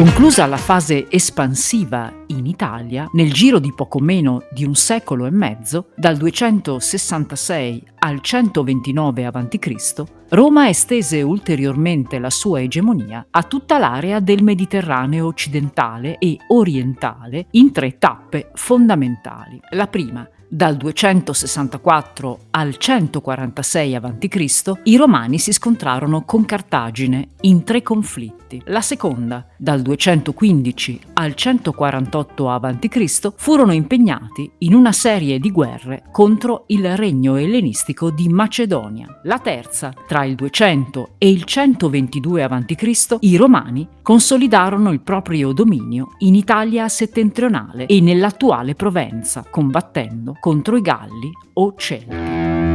Conclusa la fase espansiva in Italia, nel giro di poco meno di un secolo e mezzo, dal 266 al 129 a.C., Roma estese ulteriormente la sua egemonia a tutta l'area del Mediterraneo occidentale e orientale in tre tappe fondamentali. La prima, dal 264 al 146 a.C. i Romani si scontrarono con Cartagine in tre conflitti. La seconda, dal 215 al 148 a.C., furono impegnati in una serie di guerre contro il regno ellenistico di Macedonia. La terza, tra il 200 e il 122 a.C., i Romani consolidarono il proprio dominio in Italia settentrionale e nell'attuale Provenza, combattendo contro i Galli o Celti.